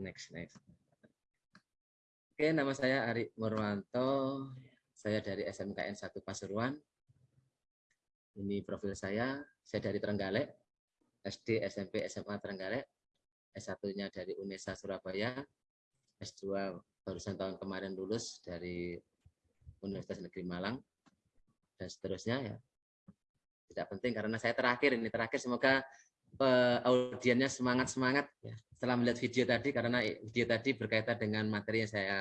Next, next. Oke, nama saya Ari Murwanto. Saya dari SMKN 1 Pasuruan. Ini profil saya. Saya dari Trenggalek, SD, SMP, SMA Trenggalek. S1-nya dari UNESA Surabaya. S2 barusan tahun kemarin lulus dari Universitas Negeri Malang. Dan seterusnya ya. Tidak penting karena saya terakhir ini terakhir semoga audiennya semangat-semangat ya. setelah melihat video tadi karena video tadi berkaitan dengan materi yang saya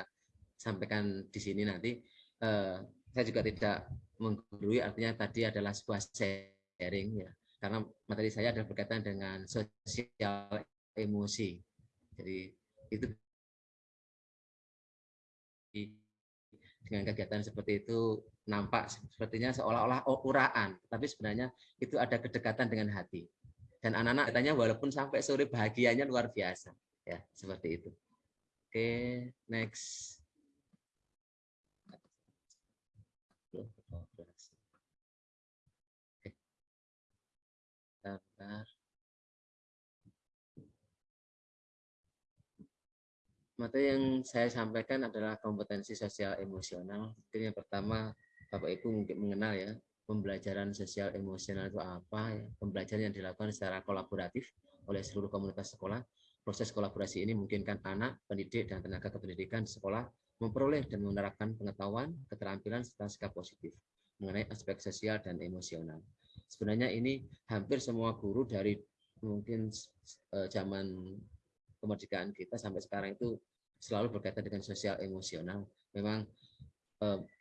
sampaikan di sini nanti uh, saya juga tidak menggurui artinya tadi adalah sebuah sharing ya karena materi saya adalah berkaitan dengan sosial emosi jadi itu dengan kegiatan seperti itu nampak sepertinya seolah-olah uraan tapi sebenarnya itu ada kedekatan dengan hati dan anak-anak katanya walaupun sampai sore bahagianya luar biasa. Ya seperti itu. Oke next. Materi yang saya sampaikan adalah kompetensi sosial emosional. Mungkin yang pertama Bapak Ibu mungkin mengenal ya pembelajaran sosial emosional itu apa ya? Pembelajaran yang dilakukan secara kolaboratif oleh seluruh komunitas sekolah. Proses kolaborasi ini memungkinkan anak pendidik dan tenaga kependidikan di sekolah memperoleh dan menerapkan pengetahuan keterampilan serta sikap positif mengenai aspek sosial dan emosional. Sebenarnya ini hampir semua guru dari mungkin eh, zaman kemerdekaan kita sampai sekarang itu selalu berkaitan dengan sosial emosional. Memang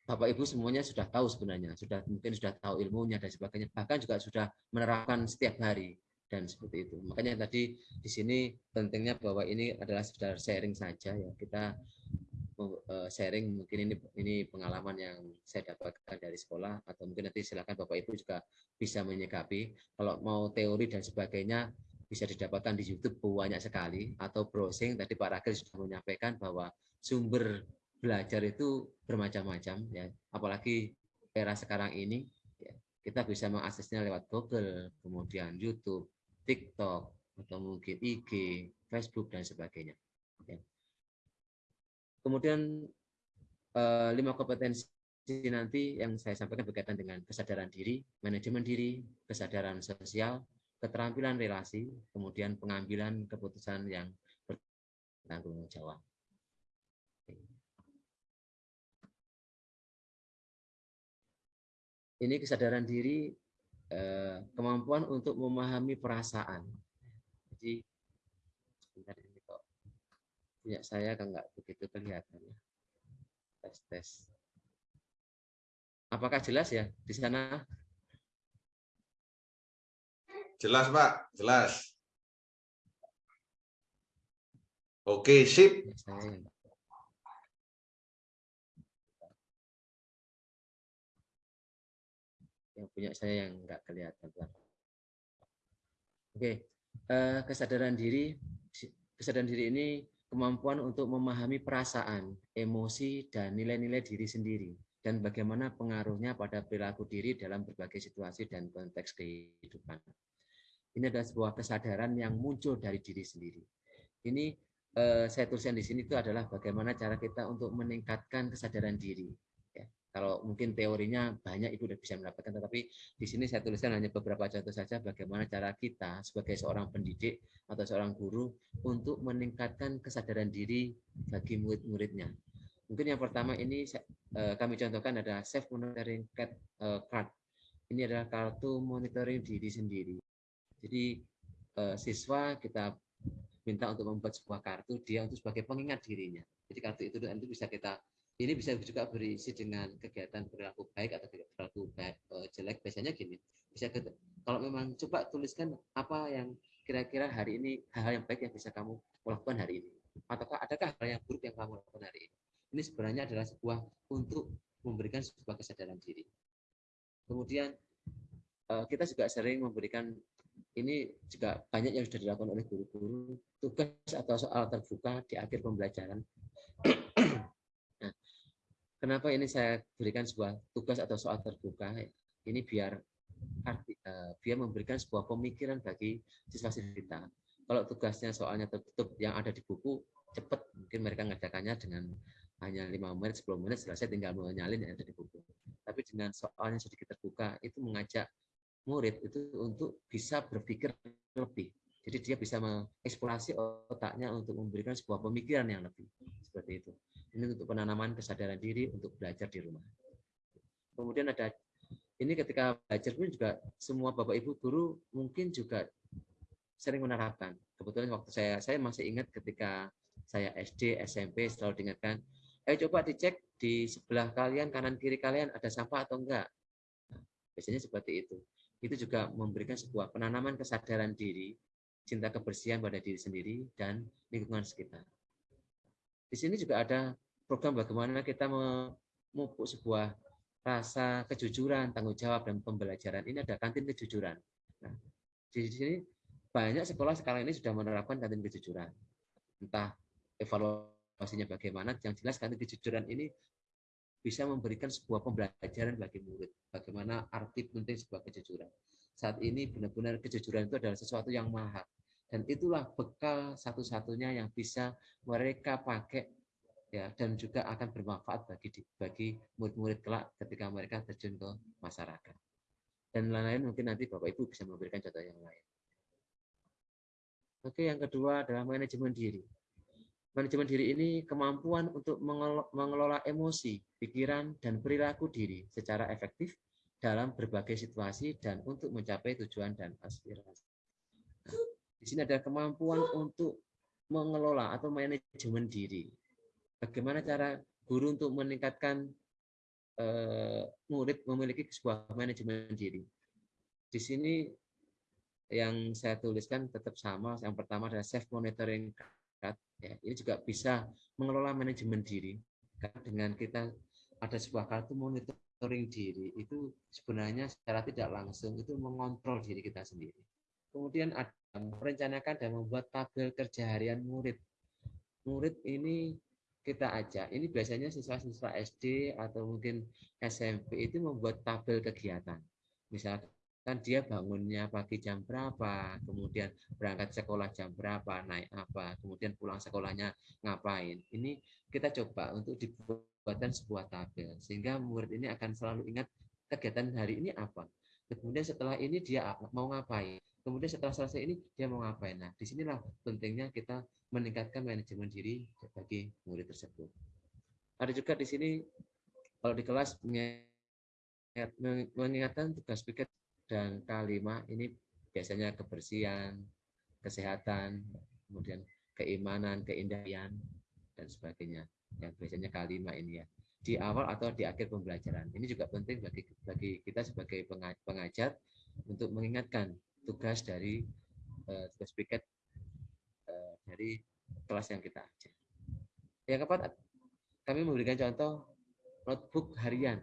Bapak Ibu semuanya sudah tahu sebenarnya, sudah mungkin sudah tahu ilmunya dan sebagainya, bahkan juga sudah menerapkan setiap hari dan seperti itu. Makanya tadi di sini pentingnya bahwa ini adalah sekedar sharing saja ya. Kita eh, sharing mungkin ini ini pengalaman yang saya dapatkan dari sekolah atau mungkin nanti silakan Bapak Ibu juga bisa menyikapi. Kalau mau teori dan sebagainya bisa didapatkan di YouTube banyak sekali atau browsing tadi Pak Ragil sudah menyampaikan bahwa sumber belajar itu bermacam-macam ya apalagi era sekarang ini ya, kita bisa mengaksesnya lewat Google kemudian YouTube TikTok atau mungkin IG Facebook dan sebagainya ya. kemudian eh, lima kompetensi nanti yang saya sampaikan berkaitan dengan kesadaran diri manajemen diri kesadaran sosial keterampilan relasi kemudian pengambilan keputusan yang bertanggung jawab ini kesadaran diri eh, kemampuan untuk memahami perasaan. Jadi sebentar ini kok punya saya kan nggak begitu kelihatan ya. Tes tes. Apakah jelas ya di sana? Jelas Pak, jelas. Oke, sip. Ya, saya yang punya saya yang nggak kelihatan. Oke, eh, kesadaran diri, kesadaran diri ini kemampuan untuk memahami perasaan, emosi, dan nilai-nilai diri sendiri, dan bagaimana pengaruhnya pada perilaku diri dalam berbagai situasi dan konteks kehidupan. Ini adalah sebuah kesadaran yang muncul dari diri sendiri. Ini eh, saya tuliskan di sini itu adalah bagaimana cara kita untuk meningkatkan kesadaran diri kalau mungkin teorinya banyak Ibu sudah bisa mendapatkan, tetapi di sini saya tuliskan hanya beberapa contoh saja bagaimana cara kita sebagai seorang pendidik atau seorang guru untuk meningkatkan kesadaran diri bagi murid-muridnya. Mungkin yang pertama ini eh, kami contohkan ada self monitoring eh, card. Ini adalah kartu monitoring diri sendiri. Jadi eh, siswa kita minta untuk membuat sebuah kartu dia untuk sebagai pengingat dirinya. Jadi kartu itu nanti bisa kita ini bisa juga berisi dengan kegiatan perilaku baik atau perilaku baik, uh, jelek. Biasanya gini, bisa ke, kalau memang coba tuliskan apa yang kira-kira hari ini hal-hal yang baik yang bisa kamu lakukan hari ini. Ataukah adakah hal yang buruk yang kamu lakukan hari ini? Ini sebenarnya adalah sebuah untuk memberikan sebuah kesadaran diri. Kemudian uh, kita juga sering memberikan ini juga banyak yang sudah dilakukan oleh guru-guru tugas atau soal terbuka di akhir pembelajaran Kenapa ini saya berikan sebuah tugas atau soal terbuka? Ini biar arti, uh, biar memberikan sebuah pemikiran bagi siswa-siswa kita. Kalau tugasnya soalnya tertutup yang ada di buku, cepat. Mungkin mereka ngerjakannya dengan hanya lima menit 10 menit selesai tinggal menyalin yang ada di buku. Tapi dengan soalnya sedikit terbuka itu mengajak murid itu untuk bisa berpikir lebih. Jadi dia bisa mengeksplorasi otaknya untuk memberikan sebuah pemikiran yang lebih. Seperti itu ini untuk penanaman kesadaran diri untuk belajar di rumah. Kemudian ada ini ketika belajar pun juga semua bapak ibu guru mungkin juga sering menerapkan. Kebetulan waktu saya saya masih ingat ketika saya SD SMP selalu diingatkan ayo coba dicek di sebelah kalian kanan kiri kalian ada sampah atau enggak. Biasanya seperti itu. Itu juga memberikan sebuah penanaman kesadaran diri cinta kebersihan pada diri sendiri dan lingkungan sekitar di sini juga ada program bagaimana kita memupuk sebuah rasa kejujuran tanggung jawab dan pembelajaran. Ini ada kantin kejujuran. Nah di sini banyak sekolah sekarang ini sudah menerapkan kantin kejujuran. Entah evaluasi pastinya bagaimana yang jelas karena kejujuran ini bisa memberikan sebuah pembelajaran bagi murid bagaimana arti penting sebuah kejujuran. Saat ini benar-benar kejujuran itu adalah sesuatu yang mahal dan itulah bekal satu-satunya yang bisa mereka pakai ya dan juga akan bermanfaat bagi bagi murid-murid kelak ketika mereka terjun ke masyarakat. Dan lain-lain mungkin nanti bapak ibu bisa memberikan contoh yang lain. Oke yang kedua adalah manajemen diri. Manajemen diri ini kemampuan untuk mengelola emosi, pikiran, dan perilaku diri secara efektif dalam berbagai situasi dan untuk mencapai tujuan dan aspirasi. Di sini ada kemampuan untuk mengelola atau manajemen diri. Bagaimana cara guru untuk meningkatkan eh, murid memiliki sebuah manajemen diri. Di sini yang saya tuliskan tetap sama. Yang pertama adalah self monitoring ya, ini juga bisa mengelola manajemen diri dengan kita ada sebuah kartu monitoring diri itu sebenarnya secara tidak langsung itu mengontrol diri kita sendiri. Kemudian ada merencanakan dan membuat tabel kerja harian murid. Murid ini kita ajak, ini biasanya siswa-siswa SD atau mungkin SMP itu membuat tabel kegiatan. Misalkan kan dia bangunnya pagi jam berapa, kemudian berangkat sekolah jam berapa, naik apa, kemudian pulang sekolahnya ngapain. Ini kita coba untuk dibuatkan sebuah tabel sehingga murid ini akan selalu ingat kegiatan hari ini apa. Kemudian setelah ini dia mau ngapain. Kemudian setelah selesai ini dia mau ngapain. Nah, di sinilah pentingnya kita meningkatkan manajemen diri bagi murid tersebut. Ada juga di sini kalau di kelas mengingatkan tugas piket dan kelima ini biasanya kebersihan, kesehatan, kemudian keimanan, keindahan dan sebagainya. Yang biasanya kelima ini ya di awal atau di akhir pembelajaran. Ini juga penting bagi bagi kita sebagai pengajar untuk mengingatkan tugas dari uh, tugas piket uh, dari kelas yang kita ajar. Yang keempat, kami memberikan contoh notebook harian.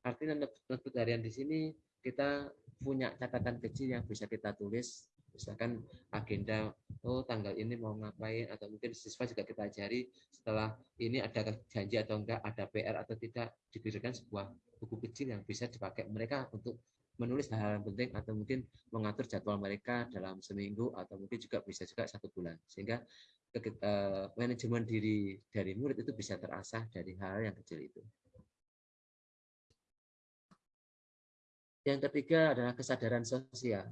Artinya notebook harian di sini kita punya catatan kecil yang bisa kita tulis misalkan agenda oh tanggal ini mau ngapain atau mungkin siswa juga kita ajari setelah ini ada janji atau enggak ada PR atau tidak diberikan sebuah buku kecil yang bisa dipakai mereka untuk menulis hal-hal penting atau mungkin mengatur jadwal mereka dalam seminggu atau mungkin juga bisa juga satu bulan sehingga eh, manajemen diri dari murid itu bisa terasah dari hal yang kecil itu. Yang ketiga adalah kesadaran sosial.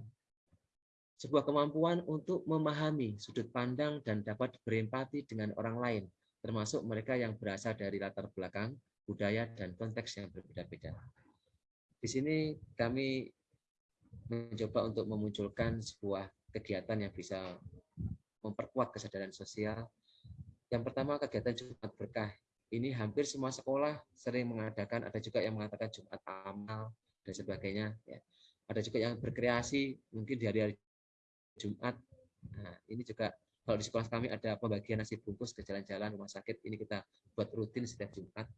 Sebuah kemampuan untuk memahami sudut pandang dan dapat berempati dengan orang lain, termasuk mereka yang berasal dari latar belakang, budaya, dan konteks yang berbeda-beda. Di sini kami mencoba untuk memunculkan sebuah kegiatan yang bisa memperkuat kesadaran sosial. Yang pertama kegiatan Jumat Berkah. Ini hampir semua sekolah sering mengadakan, ada juga yang mengatakan Jumat Amal, dan sebagainya. Ya. Ada juga yang berkreasi mungkin di hari-hari Jumat. Nah, ini juga kalau di sekolah kami ada pembagian nasi bungkus ke jalan-jalan rumah sakit. Ini kita buat rutin setiap Jumat.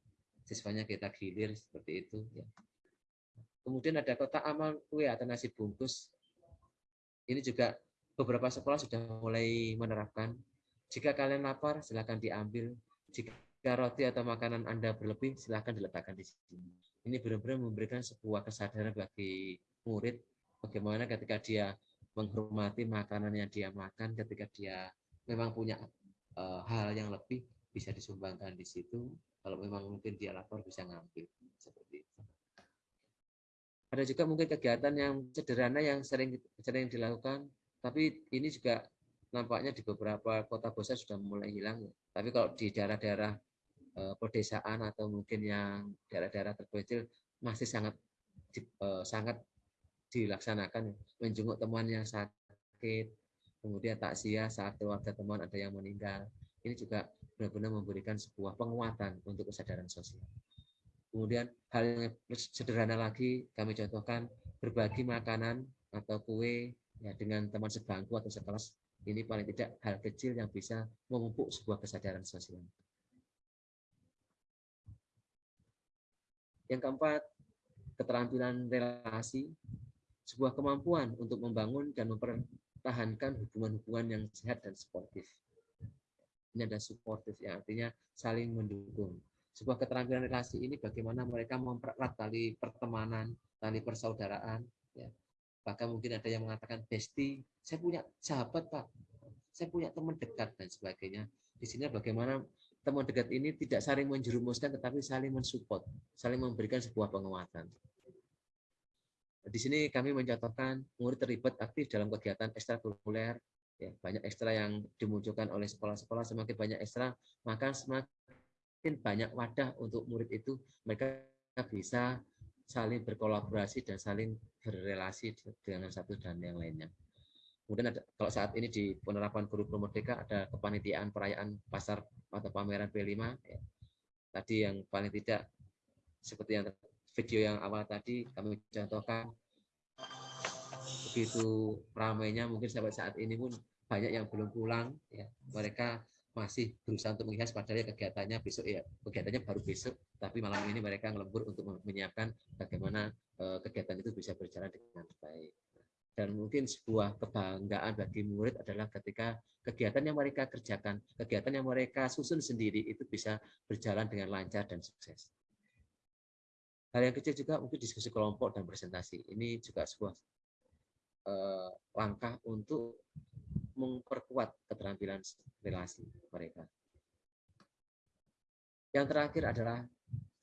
Siswanya kita gilir seperti itu. Ya. Kemudian ada kota amal kue atau nasi bungkus. Ini juga beberapa sekolah sudah mulai menerapkan. Jika kalian lapar, silakan diambil. Jika roti atau makanan Anda berlebih, silakan diletakkan di sini ini benar-benar memberikan sebuah kesadaran bagi murid bagaimana ketika dia menghormati makanan yang dia makan ketika dia memang punya uh, hal yang lebih bisa disumbangkan di situ. Kalau memang mungkin dia lapor bisa ngambil seperti. Ada juga mungkin kegiatan yang sederhana yang sering sering dilakukan, tapi ini juga nampaknya di beberapa kota besar sudah mulai hilang. Tapi kalau di daerah-daerah uh, pedesaan atau mungkin yang daerah-daerah terpencil masih sangat uh, sangat dilaksanakan menjenguk teman yang sakit, kemudian takziah saat keluarga teman ada yang meninggal. Ini juga benar-benar memberikan sebuah penguatan untuk kesadaran sosial. Kemudian hal yang sederhana lagi kami contohkan berbagi makanan atau kue ya dengan teman sebangku atau sekelas ini paling tidak hal kecil yang bisa memupuk sebuah kesadaran sosial. Yang keempat, keterampilan relasi sebuah kemampuan untuk membangun dan mempertahankan hubungan-hubungan yang sehat dan sportif. Ini ada supportif yang artinya saling mendukung. Sebuah keterampilan relasi ini bagaimana mereka mempererat tali pertemanan, tali persaudaraan. Ya. Bahkan mungkin ada yang mengatakan, Besti, saya punya sahabat Pak, saya punya teman dekat dan sebagainya. Di sini bagaimana teman dekat ini tidak saling menjerumuskan, tetapi saling mensupport, saling memberikan sebuah penguatan. Di sini kami mencontohkan murid terlibat aktif dalam kegiatan ekstrakurikuler, ya, banyak ekstra yang dimunculkan oleh sekolah-sekolah, semakin banyak ekstra, maka semakin banyak wadah untuk murid itu, mereka bisa saling berkolaborasi dan saling berrelasi dengan satu dan yang lainnya. Kemudian ada, kalau saat ini di penerapan kurikulum merdeka ada kepanitiaan perayaan pasar atau pameran P5. Ya. Tadi yang paling tidak seperti yang video yang awal tadi kami contohkan begitu ramainya mungkin sampai saat ini pun banyak yang belum pulang ya mereka masih berusaha untuk menghias padahal ya kegiatannya besok ya kegiatannya baru besok tapi malam ini mereka ngelembur untuk menyiapkan bagaimana uh, kegiatan itu bisa berjalan dengan baik dan mungkin sebuah kebanggaan bagi murid adalah ketika kegiatan yang mereka kerjakan kegiatan yang mereka susun sendiri itu bisa berjalan dengan lancar dan sukses Hal yang kecil juga mungkin diskusi kelompok dan presentasi. Ini juga sebuah eh, langkah untuk memperkuat keterampilan relasi mereka. Yang terakhir adalah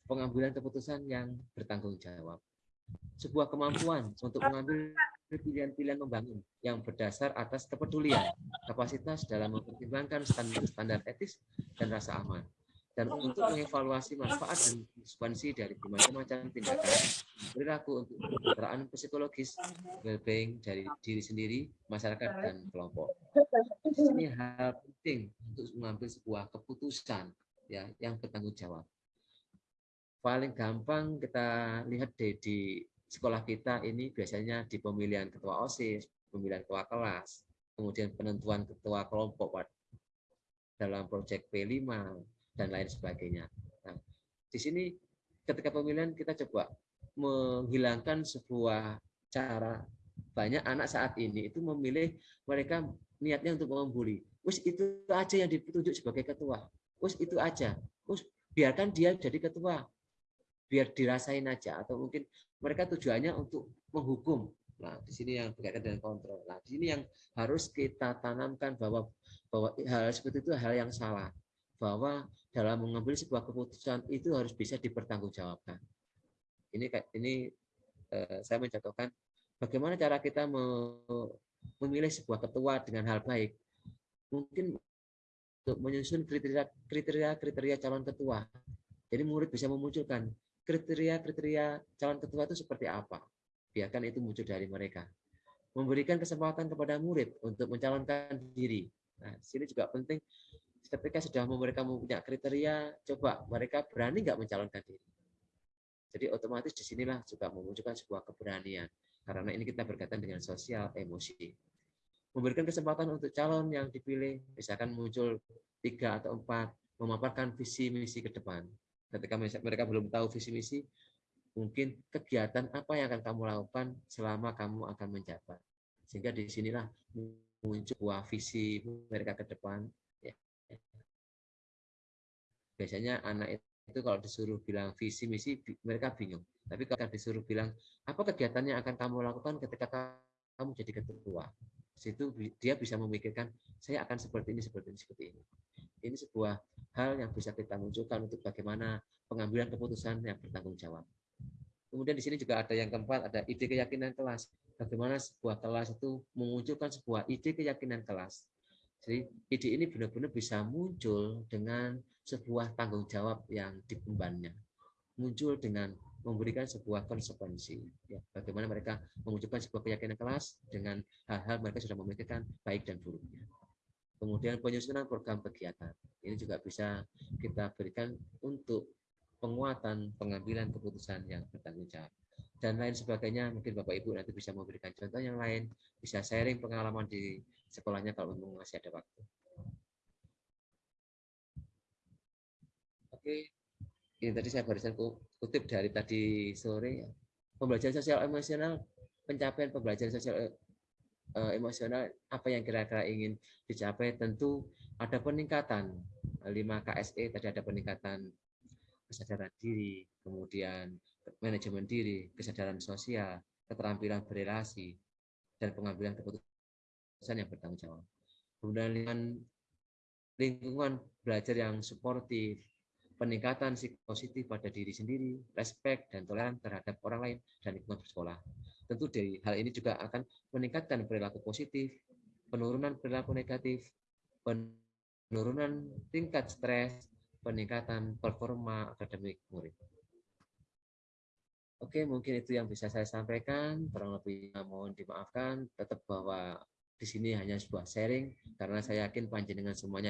pengambilan keputusan yang bertanggung jawab. Sebuah kemampuan untuk mengambil pilihan-pilihan membangun yang berdasar atas kepedulian, kapasitas dalam mempertimbangkan standar, standar etis dan rasa aman dan untuk mengevaluasi manfaat dan konsekuensi dari berbagai macam tindakan perilaku untuk kesejahteraan psikologis well-being dari diri sendiri, masyarakat dan kelompok. Ini hal penting untuk mengambil sebuah keputusan ya yang bertanggung jawab. Paling gampang kita lihat deh di sekolah kita ini biasanya di pemilihan ketua OSIS, pemilihan ketua kelas, kemudian penentuan ketua kelompok dalam proyek P5, dan lain sebagainya. Nah, di sini ketika pemilihan kita coba menghilangkan sebuah cara banyak anak saat ini itu memilih mereka niatnya untuk membuli. Us itu aja yang ditunjuk sebagai ketua. Us itu aja. Us biarkan dia jadi ketua. Biar dirasain aja atau mungkin mereka tujuannya untuk menghukum. Nah, di sini yang berkaitan dengan kontrol. Nah, di sini yang harus kita tanamkan bahwa bahwa hal seperti itu hal yang salah bahwa dalam mengambil sebuah keputusan itu harus bisa dipertanggungjawabkan. Ini ini eh, saya mencontohkan bagaimana cara kita memilih sebuah ketua dengan hal baik. Mungkin untuk menyusun kriteria kriteria calon ketua. Jadi murid bisa memunculkan kriteria-kriteria calon ketua itu seperti apa. Biarkan itu muncul dari mereka. Memberikan kesempatan kepada murid untuk mencalonkan diri. Nah, sini juga penting ketika sudah mereka mempunyai kriteria, coba mereka berani nggak mencalonkan diri. Jadi otomatis di sinilah juga memunculkan sebuah keberanian. Karena ini kita berkaitan dengan sosial, emosi. Memberikan kesempatan untuk calon yang dipilih, misalkan muncul tiga atau empat, memaparkan visi misi ke depan. Ketika mereka belum tahu visi misi, mungkin kegiatan apa yang akan kamu lakukan selama kamu akan menjabat. Sehingga di sinilah muncul sebuah visi mereka ke depan, biasanya anak itu kalau disuruh bilang visi misi mereka bingung. Tapi kalau disuruh bilang apa kegiatan yang akan kamu lakukan ketika kamu jadi ketua, situ dia bisa memikirkan saya akan seperti ini seperti ini seperti ini. Ini sebuah hal yang bisa kita munculkan untuk bagaimana pengambilan keputusan yang bertanggung jawab. Kemudian di sini juga ada yang keempat, ada ide keyakinan kelas. Bagaimana sebuah kelas itu memunculkan sebuah ide keyakinan kelas. Jadi ide ini benar-benar bisa muncul dengan sebuah tanggung jawab yang diembannya. Muncul dengan memberikan sebuah konsekuensi. Ya, bagaimana mereka memunculkan sebuah keyakinan kelas dengan hal-hal mereka sudah memikirkan baik dan buruknya. Kemudian penyusunan program kegiatan. Ini juga bisa kita berikan untuk penguatan pengambilan keputusan yang bertanggung jawab. Dan lain sebagainya, mungkin Bapak Ibu nanti bisa memberikan contoh yang lain, bisa sharing pengalaman di sekolahnya kalau masih ada waktu. Oke, ini tadi saya barusan kutip dari tadi sore pembelajaran sosial emosional pencapaian pembelajaran sosial eh, emosional apa yang kira-kira ingin dicapai tentu ada peningkatan 5 KSE tadi ada peningkatan kesadaran diri kemudian manajemen diri kesadaran sosial keterampilan berrelasi dan pengambilan keputusan yang bertanggung jawab kemudian lingkungan belajar yang suportif peningkatan positif pada diri sendiri, respect dan toleran terhadap orang lain dan lingkungan bersekolah. Tentu dari hal ini juga akan meningkatkan perilaku positif, penurunan perilaku negatif, penurunan tingkat stres, peningkatan performa akademik murid. Oke, mungkin itu yang bisa saya sampaikan. Kurang lebih mohon dimaafkan. Tetap bahwa di sini hanya sebuah sharing karena saya yakin panjenengan semuanya